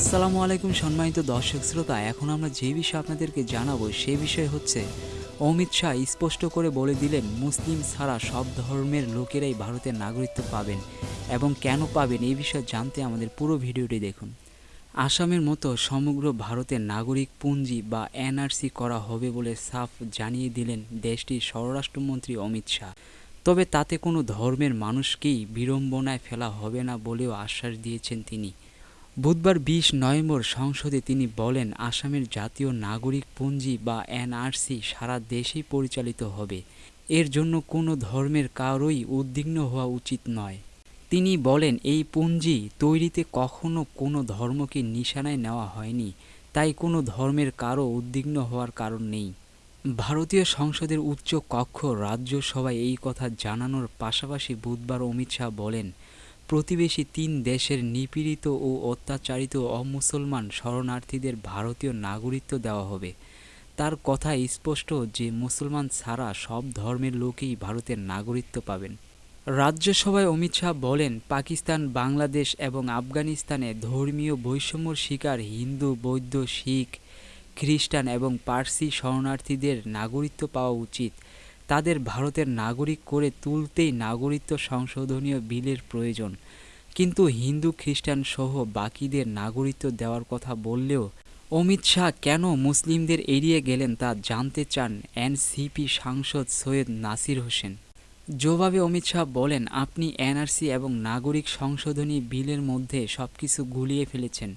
আসসালামু আলাইকুম সম্মানিত দর্শক শ্রোতা, এখন আমরা যে বিষয় আপনাদেরকে জানাব সে বিষয় হচ্ছে, অমিত শাহ স্পষ্ট করে বলে দিলেন, মুসলিম ছাড়া সব ধর্মের লোকেরাই ভারতের নাগরিকত্ব পাবেন এবং কেন পাবেন এই বিষয়ে জানতে আমাদের পুরো ভিডিওটি দেখুন। আসামের মতো সমগ্র ভারতের নাগরিক পুঞ্জি বা এনআরসি করা হবে বলে সাফ জানিয়ে দিলেন দেশটির স্বরাষ্ট্রমন্ত্রী অমিত শাহ। তবে তাতে কোনো ধর্মের মানুষকেই বিড়ম্বনায় ফেলা হবে না বলেও আশ্বাস দিয়েছেন তিনি। বুধবার বিশ নভেম্বর সংসদে তিনি বলেন, আসামের জাতীয় নাগরিক পঞ্জি বা এনআরসি সারা দেশেই পরিচালিত হবে। এর জন্য কোনো ধর্মের কারোই উদ্বিগ্ন হওয়া উচিত নয়। তিনি বলেন, এই পঞ্জি তৈরিতে কখনো কোনো ধর্মকে নিশানায় নেওয়া হয়নি, তাই কোনো ধর্মের কারও উদ্বিগ্ন হওয়ার কারণ নেই। ভারতীয় সংসদের উচ্চ কক্ষ রাজ্যসভায় এই কথা জানানোর পাশাপাশি বুধবার অমিত শাহ বলেন প্রতিবেশী তিন দেশের নিপীড়িত ও অত্যাচারিত অমুসলমান শরণার্থীদের ভারতীয় নাগরিকত্ব দেওয়া হবে। তার কথা স্পষ্ট যে মুসলমান ছাড়া সব ধর্মের লোকেই ভারতের নাগরিকত্ব পাবেন। রাজ্যসভায় অমিত শাহ বলেন, পাকিস্তান, বাংলাদেশ এবং আফগানিস্তানে ধর্মীয় বৈষম্যর শিকার হিন্দু, বৌদ্ধ, শিখ, খ্রিস্টান এবং পার্সি শরণার্থীদের নাগরিকত্ব পাওয়া উচিত। তাদের ভারতের নাগরিক করে তুলতেই নাগরিকত্ব সংশোধনীয় বিলের প্রয়োজন। কিন্তু হিন্দু, খ্রিস্টান সহ বাকিদের নাগরিকত্ব দেওয়ার কথা বললেও অমিত শাহ কেন মুসলিমদের এড়িয়ে গেলেন তা জানতে চান এনসিপি সাংসদ সৈয়দ নাসির হোসেন। জবাবে অমিত শাহ বলেন, আপনি এনআরসি এবং নাগরিক সংশোধনী বিলের মধ্যে সবকিছু গুলিয়ে ফেলেছেন।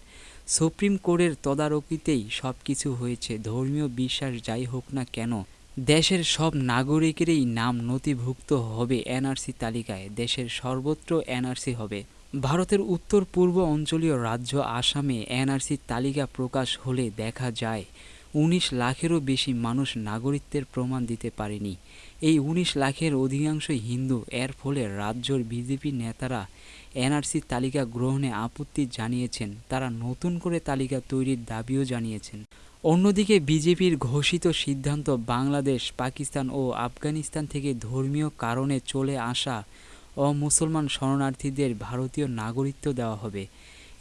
সুপ্রিম কোর্টের তদারকিতেই সবকিছু হয়েছে। ধর্মীয় বিশ্বাস যাই হোক না কেন দেশের সব নাগরিকেরই নাম নথিভুক্ত হবে এনআরসি তালিকায়। দেশের সর্বত্র এনআরসি হবে। ভারতের উত্তর পূর্ব অঞ্চলীয় রাজ্য আসামে এনআরসি তালিকা প্রকাশ হলে দেখা যায়, উনিশ লাখেরও বেশি মানুষ নাগরিকত্বের প্রমাণ দিতে পারেনি। এই উনিশ লাখের অধিকাংশই হিন্দু। এর ফলে রাজ্যর বিজেপি নেতারা এনআরসি তালিকা গ্রহণে আপত্তি জানিয়েছেন। তারা নতুন করে তালিকা তৈরির দাবিও জানিয়েছেন। অন্যদিকে বিজেপির ঘোষিত সিদ্ধান্ত বাংলাদেশ, পাকিস্তান ও আফগানিস্তান থেকে ধর্মীয় কারণে চলে আসা অমুসলমান শরণার্থীদের ভারতীয় নাগরিকত্ব দেওয়া হবে।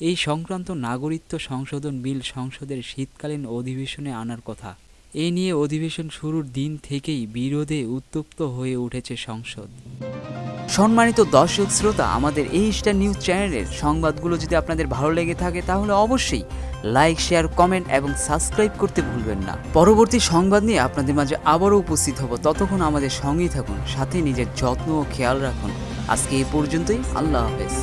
এই সংক্রান্ত নাগরিকত্ব সংশোধন বিল সংসদের শীতকালীন অধিবেশনে আনার কথা। এ নিয়ে অধিবেশন শুরুর দিন থেকেই বিরোধে উত্তপ্ত হয়ে উঠেছে সংসদ। সম্মানিত দর্শক শ্রোতা, আমাদের এই স্টার নিউজ চ্যানেলের সংবাদগুলো যদি আপনাদের ভালো লেগে থাকে, তাহলে অবশ্যই লাইক শেয়ার কমেন্ট এবং সাবস্ক্রাইব করতে ভুলবেন না। পরবর্তী সংবাদ নিয়ে আপনাদের মাঝে আবারও উপস্থিত হব। ততক্ষণ আমাদের সঙ্গেই থাকুন, সাথে নিজের যত্ন ও খেয়াল রাখুন। আজকে এ পর্যন্তই, আল্লাহ হাফেজ।